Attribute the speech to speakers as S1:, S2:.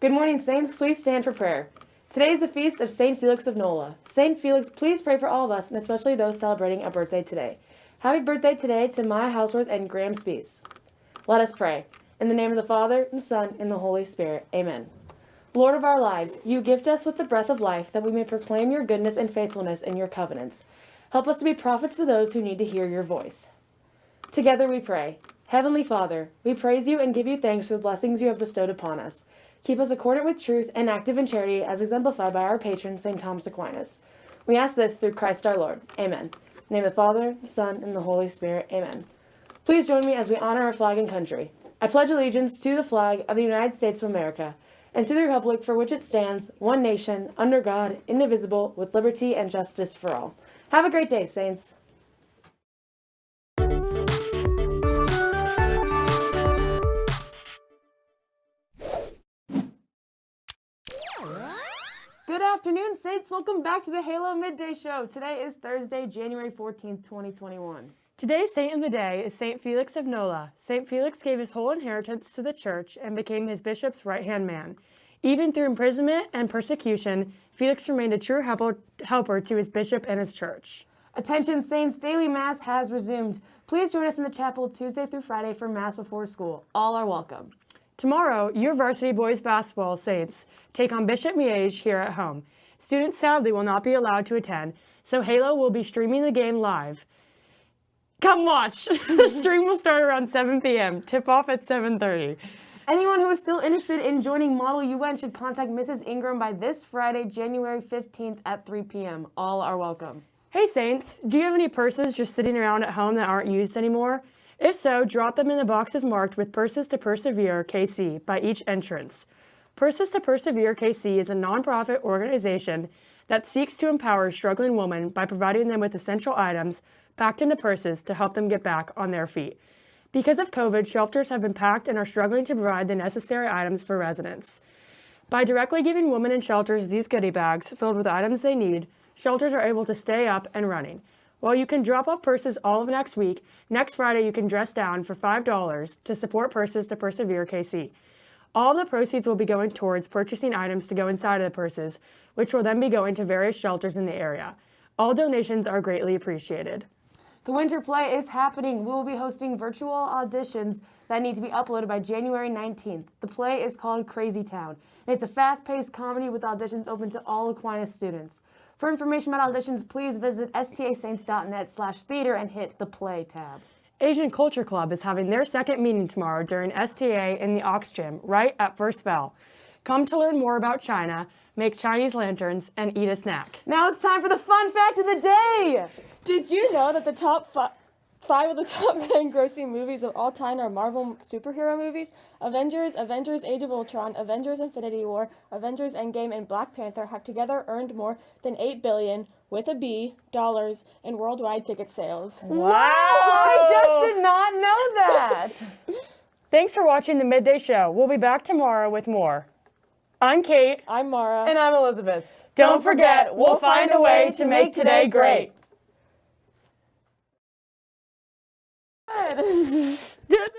S1: Good morning, Saints. Please stand for prayer. Today is the feast of St. Felix of Nola. St. Felix, please pray for all of us, and especially those celebrating a birthday today. Happy birthday today to Maya Houseworth and Graham Spees. Let us pray. In the name of the Father, and the Son, and the Holy Spirit. Amen. Lord of our lives, you gift us with the breath of life that we may proclaim your goodness and faithfulness in your covenants. Help us to be prophets to those who need to hear your voice. Together we pray. Heavenly Father, we praise you and give you thanks for the blessings you have bestowed upon us. Keep us accordant with truth and active in charity as exemplified by our patron, St. Thomas Aquinas. We ask this through Christ our Lord. Amen. Name of the Father, the Son, and the Holy Spirit. Amen. Please join me as we honor our flag and country. I pledge allegiance to the flag of the United States of America and to the republic for which it stands, one nation, under God, indivisible, with liberty and justice for all. Have a great day, Saints. Good afternoon, Saints. Welcome back to the Halo Midday Show. Today is Thursday, January 14th, 2021.
S2: Today's saint of the day is St. Felix of Nola. St. Felix gave his whole inheritance to the church and became his bishop's right-hand man. Even through imprisonment and persecution, Felix remained a true helper to his bishop and his church.
S1: Attention Saints, daily Mass has resumed. Please join us in the chapel Tuesday through Friday for Mass before school. All are welcome.
S2: Tomorrow, your varsity boys basketball Saints take on Bishop Miege here at home. Students sadly will not be allowed to attend, so Halo will be streaming the game live. Come watch! the stream will start around 7 p.m. Tip off at 7.30.
S1: Anyone who is still interested in joining Model UN should contact Mrs. Ingram by this Friday, January 15th at 3 p.m. All are welcome.
S2: Hey Saints, do you have any purses just sitting around at home that aren't used anymore? If so, drop them in the boxes marked with Purses to Persevere KC by each entrance. Purses to Persevere KC is a nonprofit organization that seeks to empower struggling women by providing them with essential items packed into purses to help them get back on their feet. Because of COVID, shelters have been packed and are struggling to provide the necessary items for residents. By directly giving women in shelters these goodie bags filled with items they need, shelters are able to stay up and running. While you can drop off purses all of next week, next Friday you can dress down for $5 to support Purses to Persevere KC. All the proceeds will be going towards purchasing items to go inside of the purses, which will then be going to various shelters in the area. All donations are greatly appreciated.
S1: The winter play is happening. We will be hosting virtual auditions that need to be uploaded by January 19th. The play is called Crazy Town. It's a fast-paced comedy with auditions open to all Aquinas students. For information about auditions, please visit stasaints.net slash theater and hit the play tab.
S2: Asian Culture Club is having their second meeting tomorrow during STA in the Aux Gym, right at First Bell. Come to learn more about China, make Chinese lanterns, and eat a snack.
S1: Now it's time for the fun fact of the day!
S3: Did you know that the top five Five of the top 10 grossing movies of all time are Marvel superhero movies. Avengers, Avengers Age of Ultron, Avengers Infinity War, Avengers Endgame, and Black Panther have together earned more than 8 billion with a B dollars in worldwide ticket sales.
S1: Wow! I just did not know that.
S2: Thanks for watching the Midday Show. We'll be back tomorrow with more. I'm Kate.
S3: I'm Mara.
S1: And I'm Elizabeth.
S2: Don't forget, we'll find a way to make today great.
S1: good.